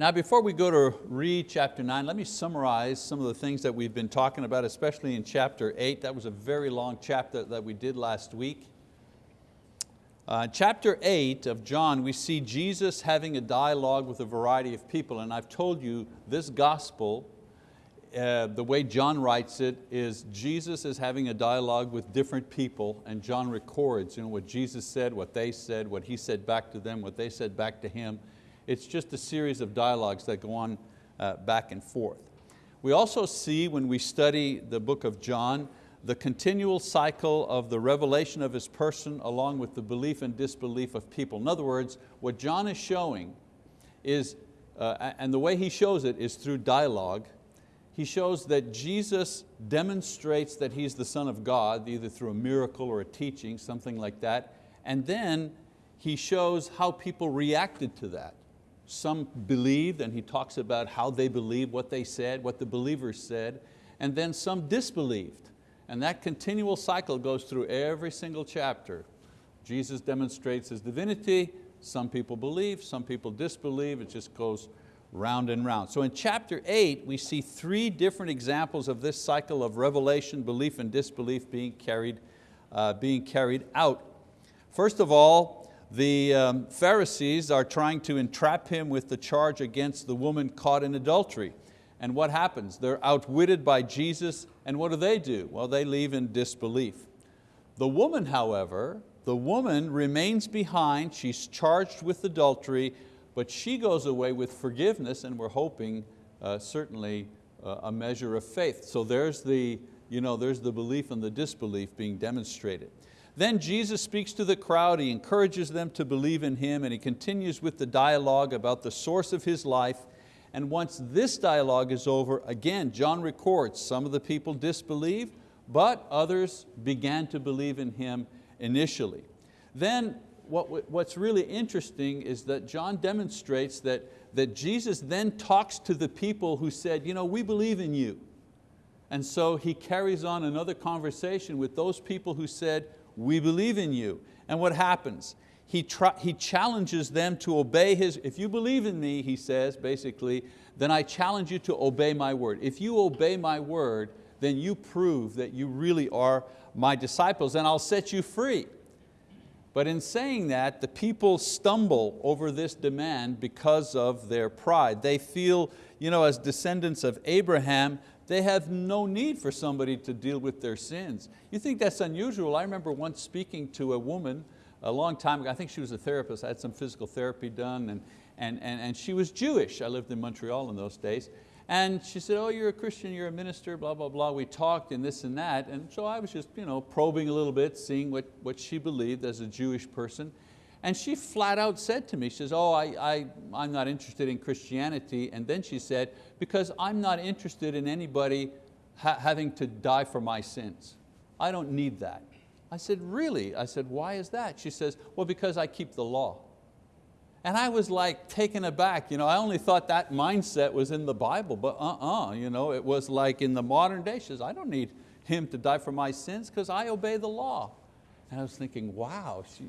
Now before we go to read chapter 9, let me summarize some of the things that we've been talking about, especially in chapter 8. That was a very long chapter that we did last week. Uh, chapter 8 of John, we see Jesus having a dialogue with a variety of people, and I've told you this gospel, uh, the way John writes it, is Jesus is having a dialogue with different people, and John records you know, what Jesus said, what they said, what he said back to them, what they said back to him, it's just a series of dialogues that go on uh, back and forth. We also see when we study the book of John, the continual cycle of the revelation of His person along with the belief and disbelief of people. In other words, what John is showing is, uh, and the way he shows it is through dialogue, he shows that Jesus demonstrates that He's the Son of God, either through a miracle or a teaching, something like that, and then he shows how people reacted to that. Some believed, and he talks about how they believed, what they said, what the believers said, and then some disbelieved. And that continual cycle goes through every single chapter. Jesus demonstrates His divinity, some people believe, some people disbelieve, it just goes round and round. So in chapter eight, we see three different examples of this cycle of revelation, belief and disbelief being carried, uh, being carried out. First of all, the um, Pharisees are trying to entrap him with the charge against the woman caught in adultery. And what happens? They're outwitted by Jesus, and what do they do? Well, they leave in disbelief. The woman, however, the woman remains behind, she's charged with adultery, but she goes away with forgiveness, and we're hoping uh, certainly uh, a measure of faith. So there's the, you know, there's the belief and the disbelief being demonstrated. Then Jesus speaks to the crowd, he encourages them to believe in Him and he continues with the dialogue about the source of his life. And once this dialogue is over, again, John records some of the people disbelieved, but others began to believe in Him initially. Then what, what's really interesting is that John demonstrates that, that Jesus then talks to the people who said, you know, we believe in you. And so he carries on another conversation with those people who said, we believe in you. And what happens? He, he challenges them to obey His, if you believe in me, he says basically, then I challenge you to obey my word. If you obey my word, then you prove that you really are my disciples and I'll set you free. But in saying that, the people stumble over this demand because of their pride. They feel, you know, as descendants of Abraham, they have no need for somebody to deal with their sins. You think that's unusual? I remember once speaking to a woman a long time ago, I think she was a therapist, I had some physical therapy done, and, and, and, and she was Jewish. I lived in Montreal in those days. And she said, oh, you're a Christian, you're a minister, blah, blah, blah. We talked and this and that. And so I was just you know, probing a little bit, seeing what, what she believed as a Jewish person. And she flat out said to me, she says, oh, I, I, I'm not interested in Christianity. And then she said, because I'm not interested in anybody ha having to die for my sins. I don't need that. I said, really? I said, why is that? She says, well, because I keep the law. And I was like taken aback. You know, I only thought that mindset was in the Bible, but uh-uh, you know, it was like in the modern day, she says, I don't need him to die for my sins because I obey the law. And I was thinking, wow, she,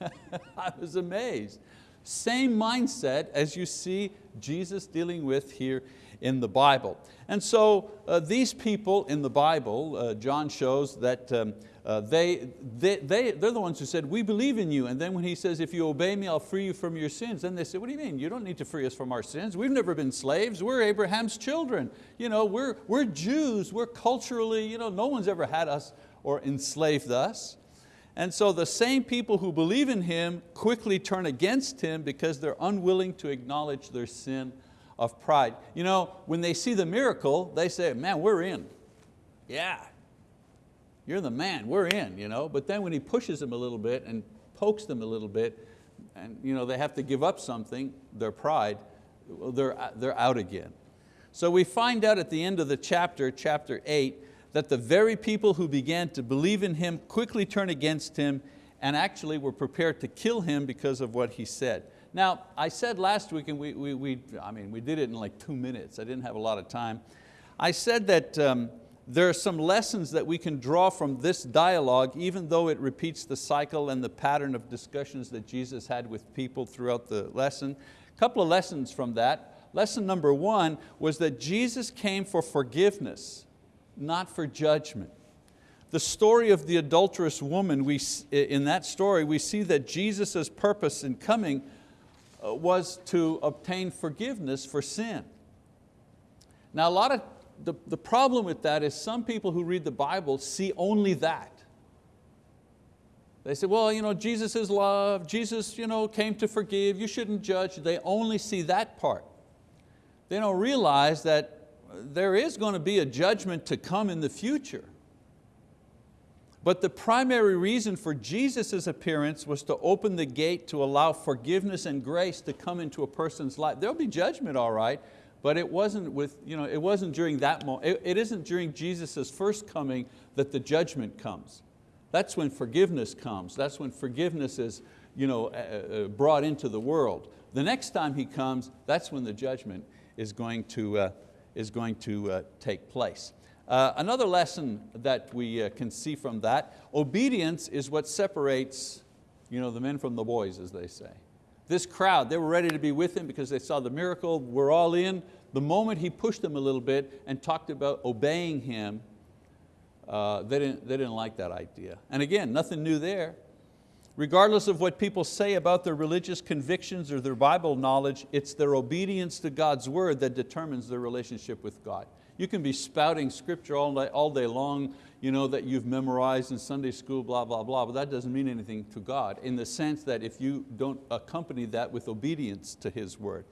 I was amazed. Same mindset as you see Jesus dealing with here in the Bible. And so uh, these people in the Bible, uh, John shows that um, uh, they, they, they, they're the ones who said, we believe in you. And then when he says, if you obey me, I'll free you from your sins. Then they say, what do you mean? You don't need to free us from our sins. We've never been slaves. We're Abraham's children. You know, we're, we're Jews. We're culturally, you know, no one's ever had us or enslaved us. And so the same people who believe in Him quickly turn against Him because they're unwilling to acknowledge their sin of pride. You know, when they see the miracle, they say, man, we're in. Yeah, you're the man, we're in. You know? But then when He pushes them a little bit and pokes them a little bit, and you know, they have to give up something, their pride, they're, they're out again. So we find out at the end of the chapter, chapter eight, that the very people who began to believe in him quickly turn against him and actually were prepared to kill him because of what he said. Now, I said last week, and we, we, we, I mean, we did it in like two minutes, I didn't have a lot of time. I said that um, there are some lessons that we can draw from this dialogue, even though it repeats the cycle and the pattern of discussions that Jesus had with people throughout the lesson. A couple of lessons from that. Lesson number one was that Jesus came for forgiveness, not for judgment. The story of the adulterous woman, we, in that story we see that Jesus' purpose in coming uh, was to obtain forgiveness for sin. Now a lot of, the, the problem with that is some people who read the Bible see only that. They say, well, you know, Jesus is love, Jesus you know, came to forgive, you shouldn't judge. They only see that part. They don't realize that there is going to be a judgment to come in the future. But the primary reason for Jesus' appearance was to open the gate to allow forgiveness and grace to come into a person's life. There'll be judgment, all right, but it wasn't, with, you know, it wasn't during that moment. It, it isn't during Jesus' first coming that the judgment comes. That's when forgiveness comes. That's when forgiveness is you know, uh, uh, brought into the world. The next time He comes, that's when the judgment is going to, uh, is going to uh, take place. Uh, another lesson that we uh, can see from that, obedience is what separates you know, the men from the boys, as they say. This crowd, they were ready to be with him because they saw the miracle, we're all in. The moment he pushed them a little bit and talked about obeying him, uh, they, didn't, they didn't like that idea. And again, nothing new there. Regardless of what people say about their religious convictions or their Bible knowledge, it's their obedience to God's word that determines their relationship with God. You can be spouting scripture all day, all day long you know, that you've memorized in Sunday school, blah, blah, blah, but that doesn't mean anything to God in the sense that if you don't accompany that with obedience to His word.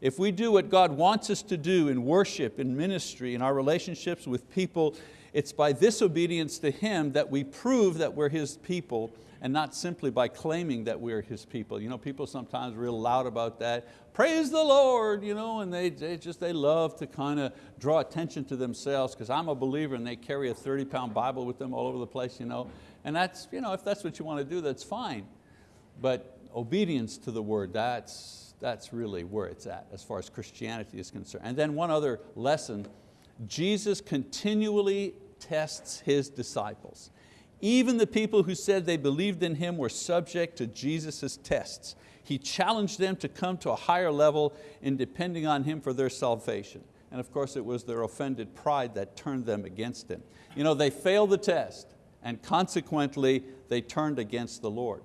If we do what God wants us to do in worship, in ministry, in our relationships with people, it's by this obedience to Him that we prove that we're His people and not simply by claiming that we're His people. You know, people sometimes real loud about that. Praise the Lord, you know, and they, they just they love to kind of draw attention to themselves because I'm a believer and they carry a 30 pound Bible with them all over the place, you know. And that's, you know, if that's what you want to do, that's fine. But obedience to the word, that's, that's really where it's at as far as Christianity is concerned. And then one other lesson, Jesus continually tests His disciples. Even the people who said they believed in Him were subject to Jesus' tests. He challenged them to come to a higher level in depending on Him for their salvation. And of course it was their offended pride that turned them against Him. You know, they failed the test and consequently they turned against the Lord.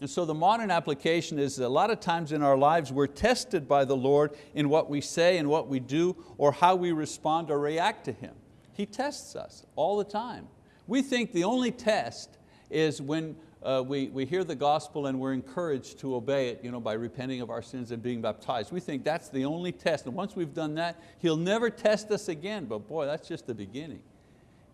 And so the modern application is a lot of times in our lives we're tested by the Lord in what we say and what we do or how we respond or react to Him. He tests us all the time. We think the only test is when uh, we, we hear the gospel and we're encouraged to obey it you know, by repenting of our sins and being baptized. We think that's the only test. And once we've done that, He'll never test us again. But boy, that's just the beginning.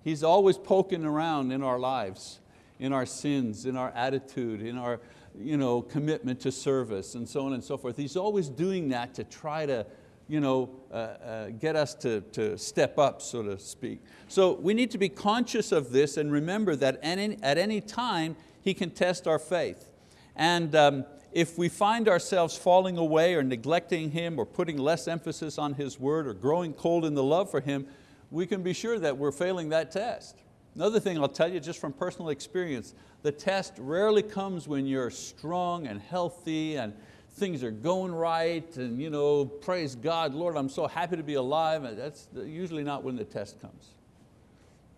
He's always poking around in our lives, in our sins, in our attitude, in our you know, commitment to service and so on and so forth. He's always doing that to try to you know, uh, uh, get us to, to step up, so to speak. So we need to be conscious of this and remember that any, at any time He can test our faith. And um, if we find ourselves falling away or neglecting Him or putting less emphasis on His word or growing cold in the love for Him, we can be sure that we're failing that test. Another thing I'll tell you just from personal experience, the test rarely comes when you're strong and healthy and things are going right and you know, praise God, Lord, I'm so happy to be alive. That's usually not when the test comes.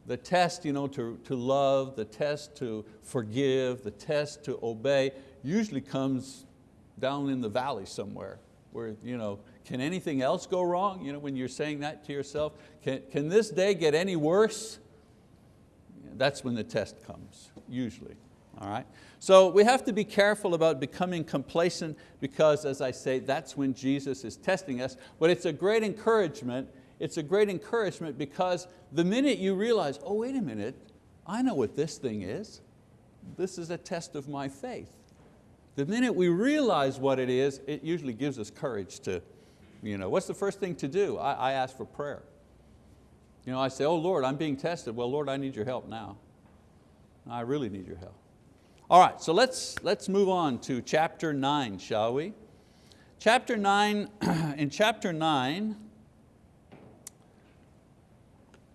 The test you know, to, to love, the test to forgive, the test to obey usually comes down in the valley somewhere where you know, can anything else go wrong? You know, when you're saying that to yourself, can, can this day get any worse? That's when the test comes, usually. All right? So we have to be careful about becoming complacent because as I say, that's when Jesus is testing us, but it's a great encouragement. It's a great encouragement because the minute you realize, oh wait a minute, I know what this thing is. This is a test of my faith. The minute we realize what it is, it usually gives us courage to, you know, what's the first thing to do? I, I ask for prayer. You know, I say, oh Lord, I'm being tested. Well, Lord, I need your help now. I really need your help. All right, so let's, let's move on to chapter nine, shall we? Chapter nine, in chapter nine,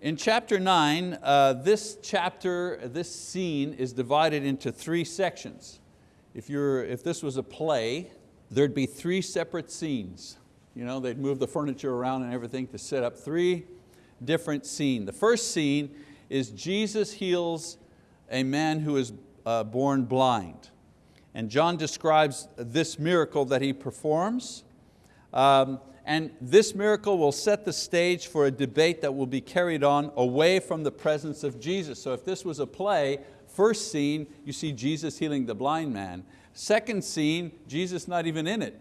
in chapter nine, uh, this chapter, this scene is divided into three sections. If, you're, if this was a play, there'd be three separate scenes. You know, they'd move the furniture around and everything to set up three different scenes. The first scene is Jesus heals a man who is uh, born blind. And John describes this miracle that he performs. Um, and this miracle will set the stage for a debate that will be carried on away from the presence of Jesus. So if this was a play, first scene, you see Jesus healing the blind man. Second scene, Jesus not even in it.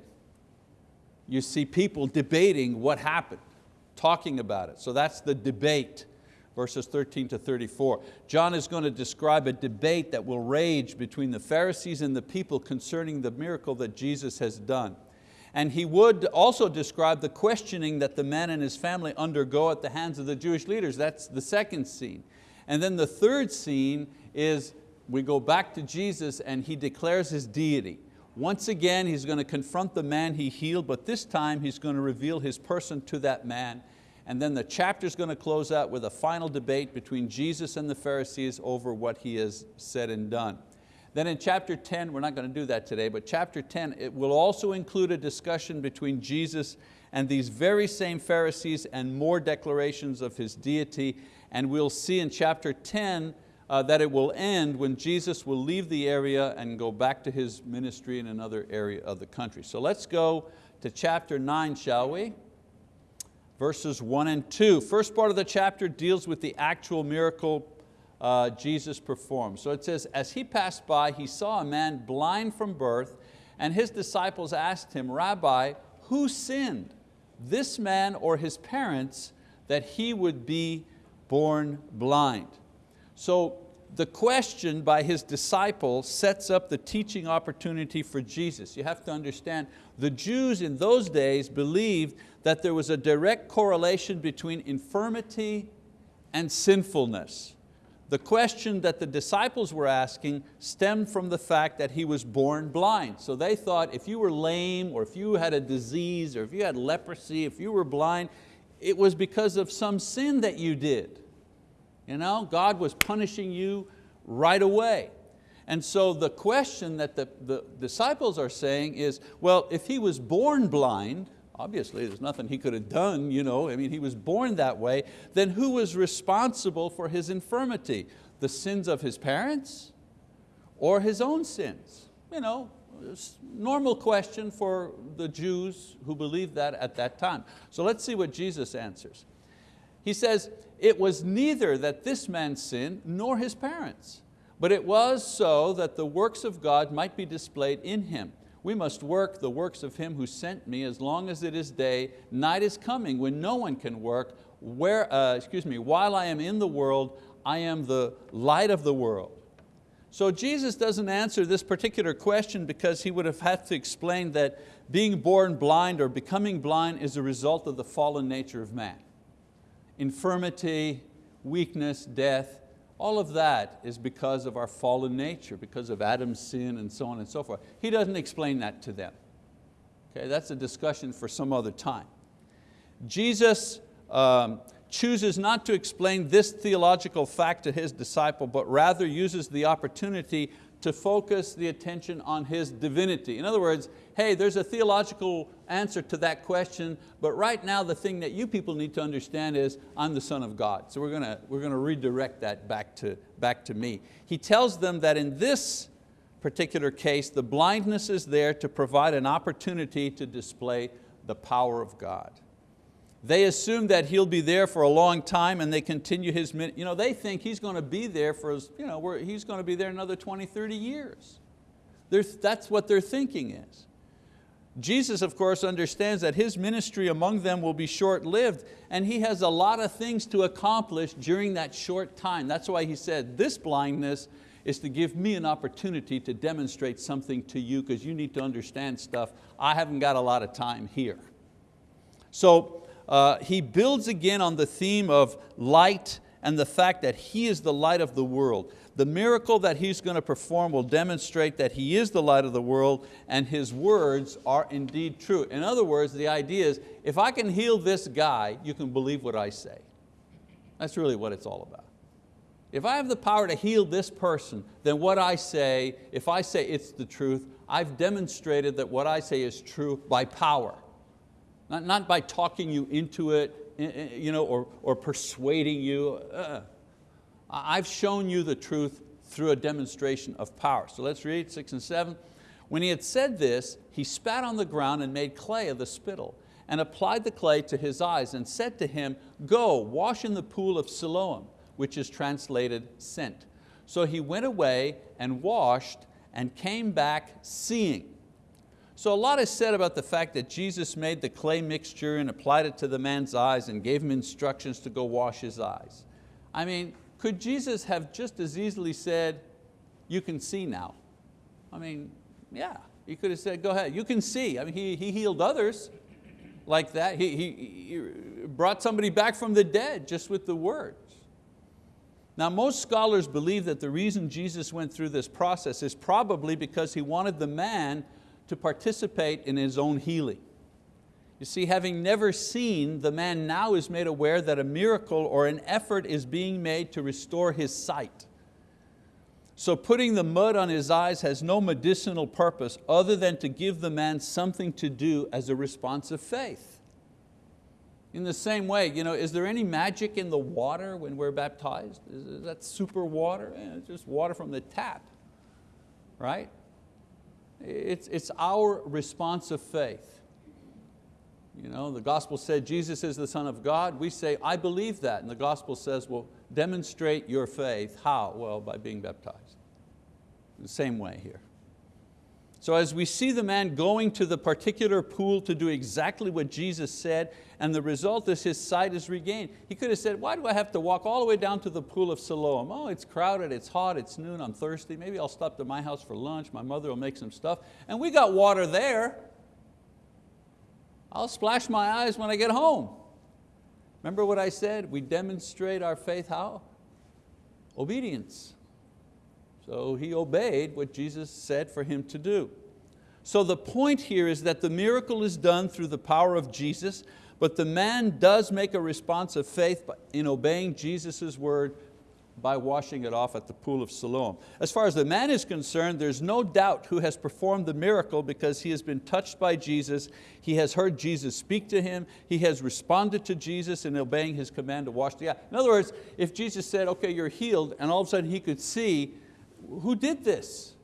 You see people debating what happened, talking about it. So that's the debate verses 13 to 34. John is going to describe a debate that will rage between the Pharisees and the people concerning the miracle that Jesus has done. And he would also describe the questioning that the man and his family undergo at the hands of the Jewish leaders. That's the second scene. And then the third scene is we go back to Jesus and he declares his deity. Once again, he's going to confront the man he healed, but this time he's going to reveal his person to that man. And then the chapter is going to close out with a final debate between Jesus and the Pharisees over what he has said and done. Then in chapter 10, we're not going to do that today, but chapter 10, it will also include a discussion between Jesus and these very same Pharisees and more declarations of His deity. And we'll see in chapter 10 uh, that it will end when Jesus will leave the area and go back to His ministry in another area of the country. So let's go to chapter 9, shall we? Verses 1 and 2. First part of the chapter deals with the actual miracle uh, Jesus performed. So it says, as he passed by, he saw a man blind from birth, and his disciples asked him, Rabbi, who sinned, this man or his parents, that he would be born blind? So the question by his disciples sets up the teaching opportunity for Jesus. You have to understand, the Jews in those days believed that there was a direct correlation between infirmity and sinfulness. The question that the disciples were asking stemmed from the fact that he was born blind. So they thought if you were lame or if you had a disease or if you had leprosy, if you were blind, it was because of some sin that you did. You know, God was punishing you right away. And so the question that the, the disciples are saying is, well, if he was born blind, obviously there's nothing he could have done, you know, I mean, he was born that way, then who was responsible for his infirmity? The sins of his parents or his own sins? You know, normal question for the Jews who believed that at that time. So let's see what Jesus answers. He says, it was neither that this man sinned nor his parents, but it was so that the works of God might be displayed in him. We must work the works of Him who sent me as long as it is day. Night is coming when no one can work. Where, uh, excuse me, while I am in the world, I am the light of the world. So Jesus doesn't answer this particular question because he would have had to explain that being born blind or becoming blind is a result of the fallen nature of man. Infirmity, weakness, death, all of that is because of our fallen nature, because of Adam's sin and so on and so forth. He doesn't explain that to them. Okay, that's a discussion for some other time. Jesus um, chooses not to explain this theological fact to His disciple, but rather uses the opportunity to focus the attention on His divinity. In other words, hey, there's a theological answer to that question, but right now the thing that you people need to understand is I'm the Son of God. So we're going to, we're going to redirect that back to, back to me. He tells them that in this particular case, the blindness is there to provide an opportunity to display the power of God. They assume that he'll be there for a long time and they continue his, you know, they think he's going to be there for, you know, he's going to be there another 20, 30 years. that's what their thinking is. Jesus, of course, understands that His ministry among them will be short-lived and He has a lot of things to accomplish during that short time. That's why He said, this blindness is to give me an opportunity to demonstrate something to you because you need to understand stuff. I haven't got a lot of time here. So uh, he builds again on the theme of light and the fact that He is the light of the world. The miracle that He's going to perform will demonstrate that He is the light of the world and His words are indeed true. In other words, the idea is, if I can heal this guy, you can believe what I say. That's really what it's all about. If I have the power to heal this person, then what I say, if I say it's the truth, I've demonstrated that what I say is true by power. Not, not by talking you into it you know, or, or persuading you. Uh, I've shown you the truth through a demonstration of power. So let's read six and seven. When he had said this, he spat on the ground and made clay of the spittle and applied the clay to his eyes and said to him, go, wash in the pool of Siloam, which is translated sent. So he went away and washed and came back seeing. So a lot is said about the fact that Jesus made the clay mixture and applied it to the man's eyes and gave him instructions to go wash his eyes. I mean, could Jesus have just as easily said, you can see now? I mean, yeah, he could have said, go ahead, you can see. I mean, he, he healed others like that. He, he, he brought somebody back from the dead just with the words. Now most scholars believe that the reason Jesus went through this process is probably because he wanted the man to participate in his own healing. You see, having never seen, the man now is made aware that a miracle or an effort is being made to restore his sight. So putting the mud on his eyes has no medicinal purpose other than to give the man something to do as a response of faith. In the same way, you know, is there any magic in the water when we're baptized? Is that super water? Eh, it's just water from the tap, right? It's, it's our response of faith. You know, the gospel said Jesus is the Son of God. We say, I believe that. And the gospel says, well, demonstrate your faith. How? Well, by being baptized. The same way here. So as we see the man going to the particular pool to do exactly what Jesus said, and the result is his sight is regained. He could have said, why do I have to walk all the way down to the pool of Siloam? Oh, it's crowded, it's hot, it's noon, I'm thirsty. Maybe I'll stop to my house for lunch, my mother will make some stuff. And we got water there. I'll splash my eyes when I get home. Remember what I said? We demonstrate our faith how? Obedience. So he obeyed what Jesus said for him to do. So the point here is that the miracle is done through the power of Jesus, but the man does make a response of faith in obeying Jesus' word by washing it off at the pool of Siloam. As far as the man is concerned, there's no doubt who has performed the miracle because he has been touched by Jesus, he has heard Jesus speak to him, he has responded to Jesus in obeying his command to wash the eye. In other words, if Jesus said, okay, you're healed, and all of a sudden he could see, who did this?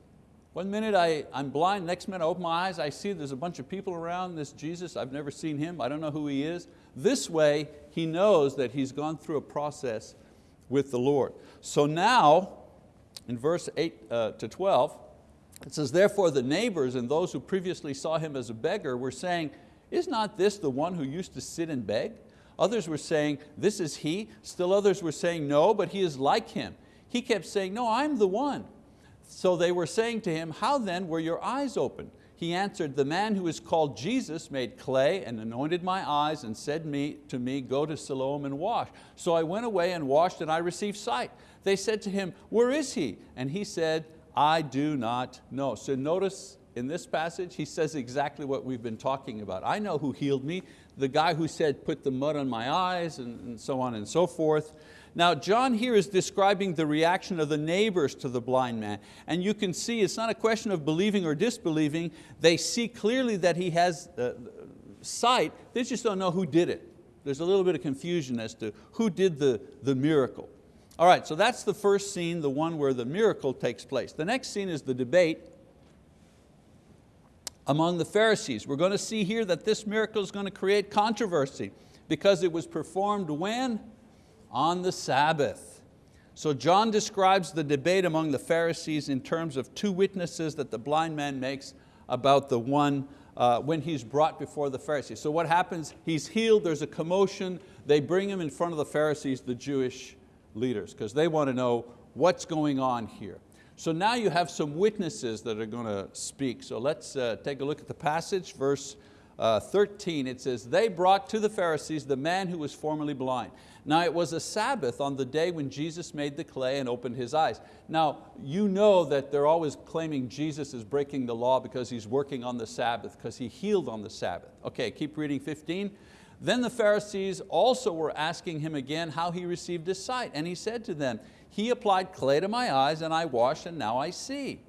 One minute I, I'm blind, next minute I open my eyes, I see there's a bunch of people around this Jesus, I've never seen him, I don't know who he is. This way, he knows that he's gone through a process with the Lord. So now, in verse 8 uh, to 12, it says, therefore the neighbors and those who previously saw him as a beggar were saying, is not this the one who used to sit and beg? Others were saying, this is he. Still others were saying, no, but he is like him. He kept saying, no, I'm the one. So they were saying to him, how then were your eyes opened? He answered, the man who is called Jesus made clay and anointed my eyes and said me, to me, go to Siloam and wash. So I went away and washed and I received sight. They said to him, where is he? And he said, I do not know. So notice in this passage, he says exactly what we've been talking about. I know who healed me, the guy who said, put the mud on my eyes and, and so on and so forth. Now John here is describing the reaction of the neighbors to the blind man. And you can see it's not a question of believing or disbelieving. They see clearly that he has uh, sight, they just don't know who did it. There's a little bit of confusion as to who did the, the miracle. All right, so that's the first scene, the one where the miracle takes place. The next scene is the debate among the Pharisees. We're going to see here that this miracle is going to create controversy because it was performed when? On the Sabbath. So John describes the debate among the Pharisees in terms of two witnesses that the blind man makes about the one uh, when he's brought before the Pharisees. So what happens, he's healed, there's a commotion, they bring him in front of the Pharisees, the Jewish leaders, because they want to know what's going on here. So now you have some witnesses that are going to speak. So let's uh, take a look at the passage, verse uh, 13, it says, they brought to the Pharisees the man who was formerly blind. Now it was a Sabbath on the day when Jesus made the clay and opened his eyes. Now you know that they're always claiming Jesus is breaking the law because he's working on the Sabbath, because he healed on the Sabbath. Okay, keep reading 15. Then the Pharisees also were asking him again how he received his sight. And he said to them, he applied clay to my eyes and I washed and now I see.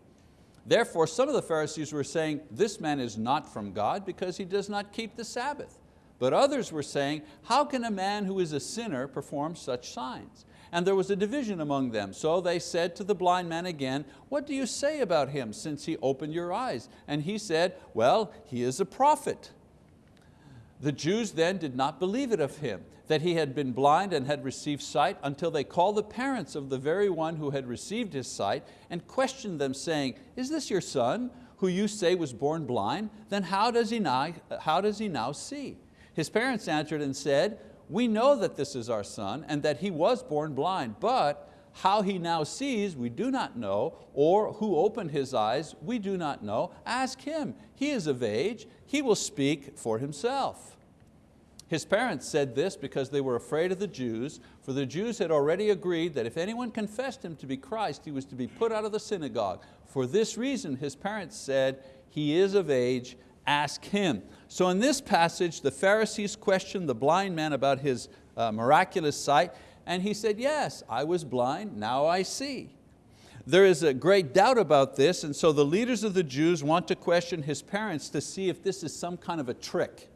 Therefore some of the Pharisees were saying, this man is not from God because he does not keep the Sabbath. But others were saying, how can a man who is a sinner perform such signs? And there was a division among them. So they said to the blind man again, what do you say about him since he opened your eyes? And he said, well, he is a prophet. The Jews then did not believe it of him, that he had been blind and had received sight, until they called the parents of the very one who had received his sight and questioned them, saying, is this your son, who you say was born blind? Then how does he now, how does he now see? His parents answered and said, we know that this is our son and that he was born blind, but how he now sees we do not know, or who opened his eyes we do not know. Ask him, he is of age, he will speak for himself. His parents said this because they were afraid of the Jews, for the Jews had already agreed that if anyone confessed him to be Christ, he was to be put out of the synagogue. For this reason, his parents said, he is of age, ask him. So in this passage, the Pharisees questioned the blind man about his uh, miraculous sight, and he said, yes, I was blind, now I see. There is a great doubt about this, and so the leaders of the Jews want to question his parents to see if this is some kind of a trick.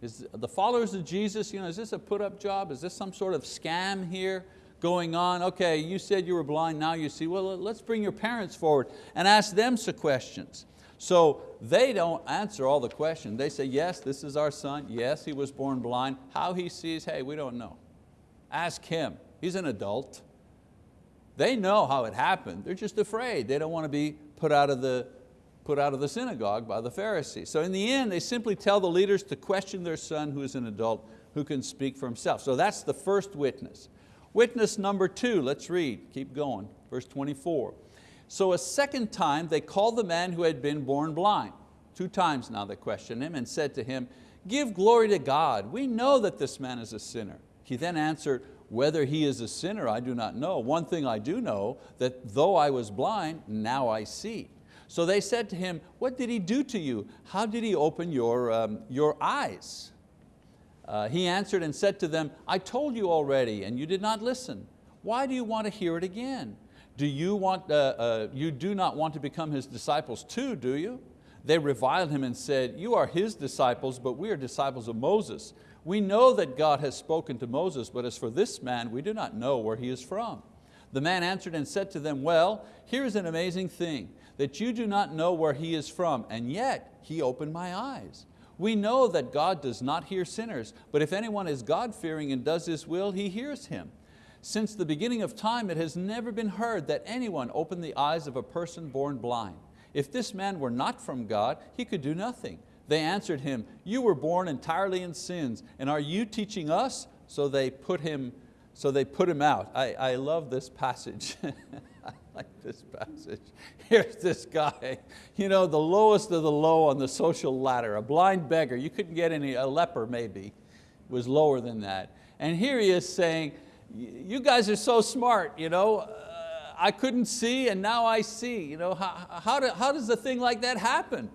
Is the followers of Jesus, you know, is this a put-up job? Is this some sort of scam here going on? Okay, you said you were blind, now you see. Well, let's bring your parents forward and ask them some questions. So they don't answer all the questions. They say, yes, this is our son. Yes, he was born blind. How he sees, hey, we don't know. Ask him, he's an adult. They know how it happened, they're just afraid. They don't want to be put out of the, put out of the synagogue by the Pharisees. So in the end, they simply tell the leaders to question their son who is an adult, who can speak for himself. So that's the first witness. Witness number two, let's read, keep going, verse 24. So a second time they called the man who had been born blind. Two times now they questioned him and said to him, give glory to God. We know that this man is a sinner. He then answered, whether he is a sinner, I do not know. One thing I do know, that though I was blind, now I see. So they said to him, what did he do to you? How did he open your, um, your eyes? Uh, he answered and said to them, I told you already and you did not listen. Why do you want to hear it again? Do you, want, uh, uh, you do not want to become his disciples too, do you? They reviled him and said, you are his disciples, but we are disciples of Moses. We know that God has spoken to Moses, but as for this man, we do not know where he is from. The man answered and said to them, well, here is an amazing thing, that you do not know where he is from, and yet he opened my eyes. We know that God does not hear sinners, but if anyone is God-fearing and does His will, He hears him. Since the beginning of time, it has never been heard that anyone opened the eyes of a person born blind. If this man were not from God, he could do nothing. They answered him, you were born entirely in sins, and are you teaching us? So they put him, so they put him out. I, I love this passage. I like this passage. Here's this guy, you know, the lowest of the low on the social ladder, a blind beggar. You couldn't get any, a leper maybe, was lower than that. And here he is saying, you guys are so smart, you know, uh, I couldn't see and now I see. You know, how, how, do, how does a thing like that happen?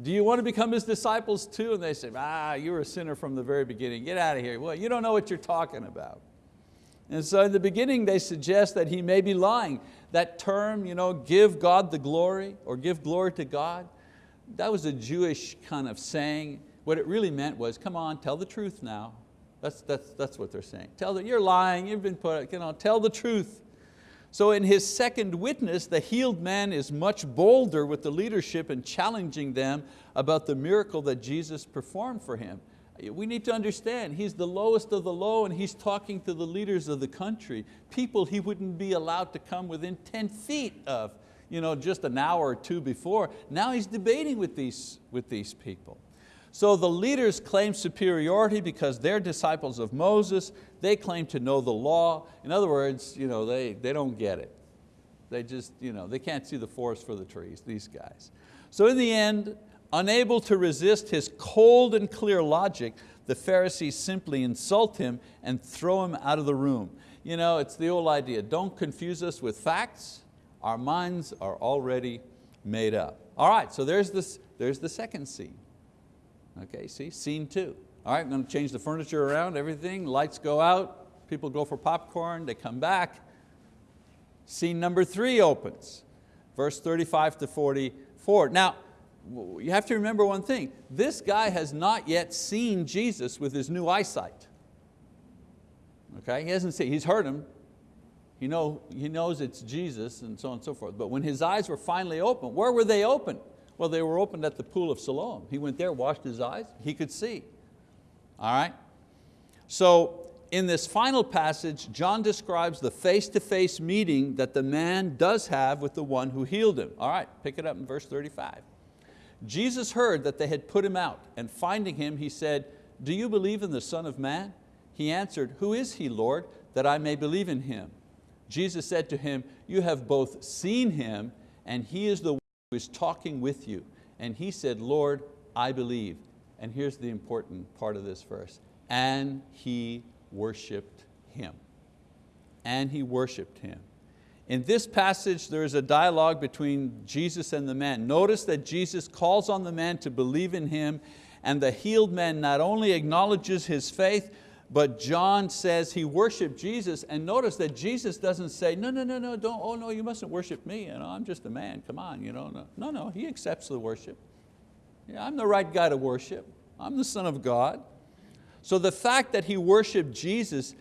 Do you want to become his disciples too? And they say, ah, you were a sinner from the very beginning, get out of here. Well, you don't know what you're talking about. And so in the beginning they suggest that he may be lying. That term, you know, give God the glory or give glory to God, that was a Jewish kind of saying. What it really meant was, come on, tell the truth now. That's, that's, that's what they're saying. Tell that you're lying, you've been put, you know, tell the truth. So in his second witness, the healed man is much bolder with the leadership and challenging them about the miracle that Jesus performed for him. We need to understand, he's the lowest of the low and he's talking to the leaders of the country, people he wouldn't be allowed to come within 10 feet of you know, just an hour or two before. Now he's debating with these, with these people. So the leaders claim superiority because they're disciples of Moses, they claim to know the law. In other words, you know, they, they don't get it. They just, you know, they can't see the forest for the trees, these guys. So in the end, unable to resist his cold and clear logic, the Pharisees simply insult him and throw him out of the room. You know, it's the old idea, don't confuse us with facts, our minds are already made up. All right, so there's, this, there's the second scene. Okay, see, scene two. All right, I'm going to change the furniture around, everything, lights go out, people go for popcorn, they come back. Scene number three opens, verse 35 to 44. Now, you have to remember one thing. This guy has not yet seen Jesus with his new eyesight. Okay, he hasn't seen, he's heard him. He, know, he knows it's Jesus and so on and so forth. But when his eyes were finally open, where were they open? Well, they were opened at the pool of Siloam. He went there, washed his eyes, he could see. All right? So in this final passage, John describes the face-to-face -face meeting that the man does have with the one who healed him. All right, pick it up in verse 35. Jesus heard that they had put him out, and finding him, he said, do you believe in the Son of Man? He answered, who is he, Lord, that I may believe in him? Jesus said to him, you have both seen him, and he is the one who is talking with you. And he said, Lord, I believe. And here's the important part of this verse. And he worshiped him. And he worshiped him. In this passage, there is a dialogue between Jesus and the man. Notice that Jesus calls on the man to believe in him and the healed man not only acknowledges his faith, but John says he worshiped Jesus and notice that Jesus doesn't say, no, no, no, no, don't, oh no, you mustn't worship me, you know, I'm just a man, come on. You know, no. no, no, he accepts the worship. Yeah, I'm the right guy to worship. I'm the son of God. So the fact that he worshiped Jesus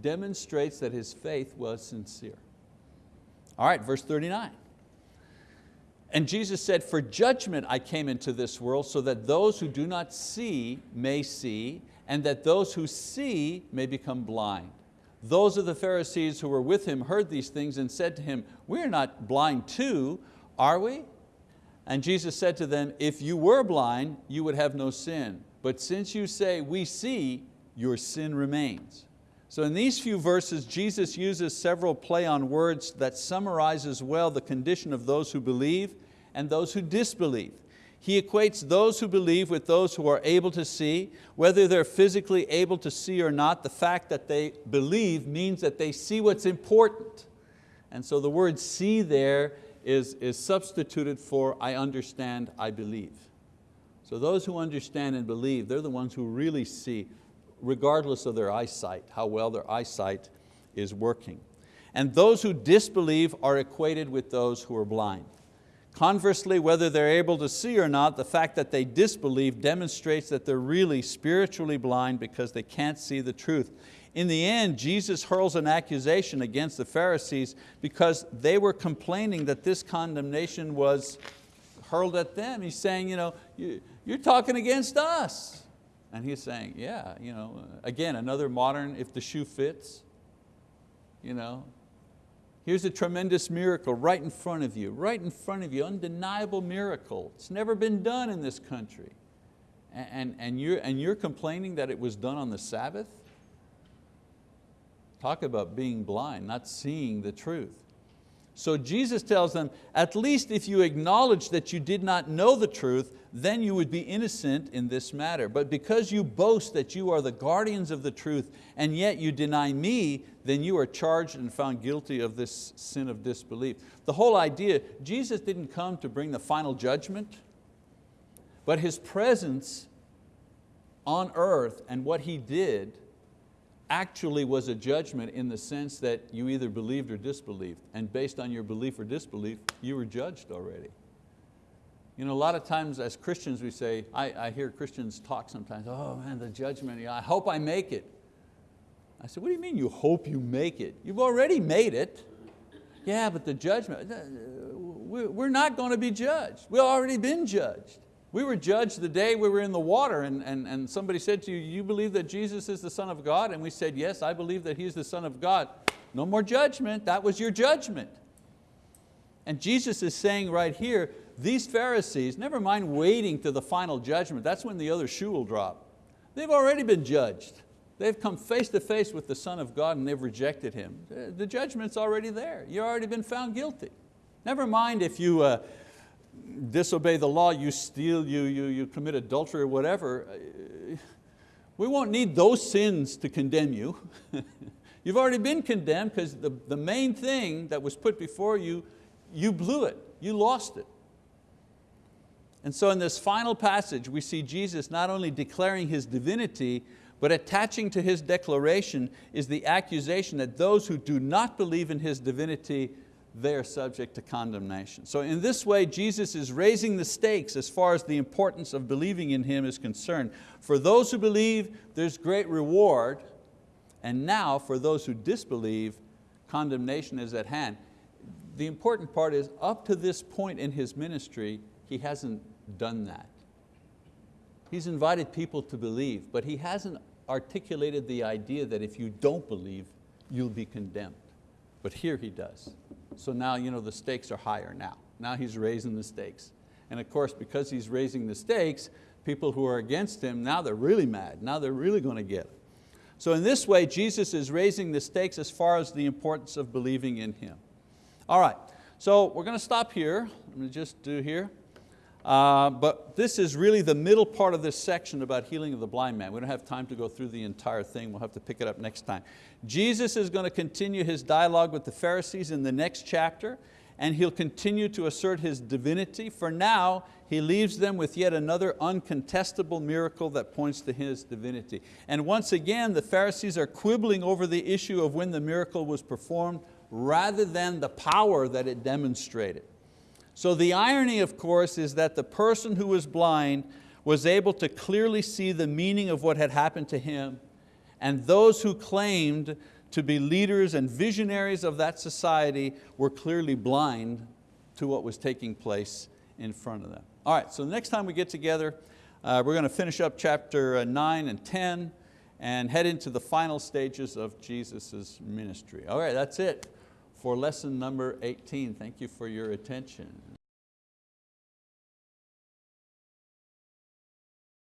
demonstrates that his faith was sincere. All right, verse 39. And Jesus said, for judgment I came into this world so that those who do not see may see and that those who see may become blind. Those of the Pharisees who were with him heard these things and said to him, we are not blind too, are we? And Jesus said to them, if you were blind, you would have no sin. But since you say, we see, your sin remains. So in these few verses, Jesus uses several play on words that summarizes well the condition of those who believe and those who disbelieve. He equates those who believe with those who are able to see. Whether they're physically able to see or not, the fact that they believe means that they see what's important. And so the word see there is, is substituted for I understand, I believe. So those who understand and believe, they're the ones who really see, regardless of their eyesight, how well their eyesight is working. And those who disbelieve are equated with those who are blind. Conversely, whether they're able to see or not, the fact that they disbelieve demonstrates that they're really spiritually blind because they can't see the truth. In the end, Jesus hurls an accusation against the Pharisees because they were complaining that this condemnation was hurled at them. He's saying, you know, you, you're talking against us. And he's saying, yeah, you know, again, another modern, if the shoe fits, you know, here's a tremendous miracle right in front of you, right in front of you, undeniable miracle. It's never been done in this country. And, and, and, you're, and you're complaining that it was done on the Sabbath? Talk about being blind, not seeing the truth. So Jesus tells them, at least if you acknowledge that you did not know the truth, then you would be innocent in this matter. But because you boast that you are the guardians of the truth and yet you deny me, then you are charged and found guilty of this sin of disbelief. The whole idea, Jesus didn't come to bring the final judgment, but His presence on earth and what He did actually was a judgment in the sense that you either believed or disbelieved. And based on your belief or disbelief, you were judged already. You know, a lot of times as Christians we say, I, I hear Christians talk sometimes, oh man, the judgment, I hope I make it. I said, what do you mean you hope you make it? You've already made it. Yeah, but the judgment, uh, we're not going to be judged. We've already been judged. We were judged the day we were in the water and, and, and somebody said to you, you believe that Jesus is the Son of God? And we said, yes, I believe that He's the Son of God. No more judgment, that was your judgment. And Jesus is saying right here, these Pharisees, never mind waiting to the final judgment, that's when the other shoe will drop. They've already been judged. They've come face to face with the Son of God and they've rejected Him. The judgment's already there. You've already been found guilty. Never mind if you, uh, disobey the law, you steal, you, you, you commit adultery or whatever, uh, we won't need those sins to condemn you. You've already been condemned because the, the main thing that was put before you, you blew it, you lost it. And so in this final passage, we see Jesus not only declaring His divinity, but attaching to His declaration is the accusation that those who do not believe in His divinity, they are subject to condemnation. So in this way, Jesus is raising the stakes as far as the importance of believing in Him is concerned. For those who believe, there's great reward, and now for those who disbelieve, condemnation is at hand. The important part is up to this point in His ministry, He hasn't done that. He's invited people to believe, but He hasn't articulated the idea that if you don't believe, you'll be condemned. But here He does. So now you know, the stakes are higher now. Now He's raising the stakes. And of course, because He's raising the stakes, people who are against Him, now they're really mad. Now they're really going to get it. So in this way, Jesus is raising the stakes as far as the importance of believing in Him. All right, so we're going to stop here. Let me just do here. Uh, but this is really the middle part of this section about healing of the blind man. We don't have time to go through the entire thing. We'll have to pick it up next time. Jesus is going to continue His dialogue with the Pharisees in the next chapter and He'll continue to assert His divinity. For now, He leaves them with yet another uncontestable miracle that points to His divinity. And once again, the Pharisees are quibbling over the issue of when the miracle was performed rather than the power that it demonstrated. So the irony, of course, is that the person who was blind was able to clearly see the meaning of what had happened to him, and those who claimed to be leaders and visionaries of that society were clearly blind to what was taking place in front of them. All right, so the next time we get together, uh, we're going to finish up chapter uh, 9 and 10 and head into the final stages of Jesus' ministry. All right, that's it for lesson number 18. Thank you for your attention.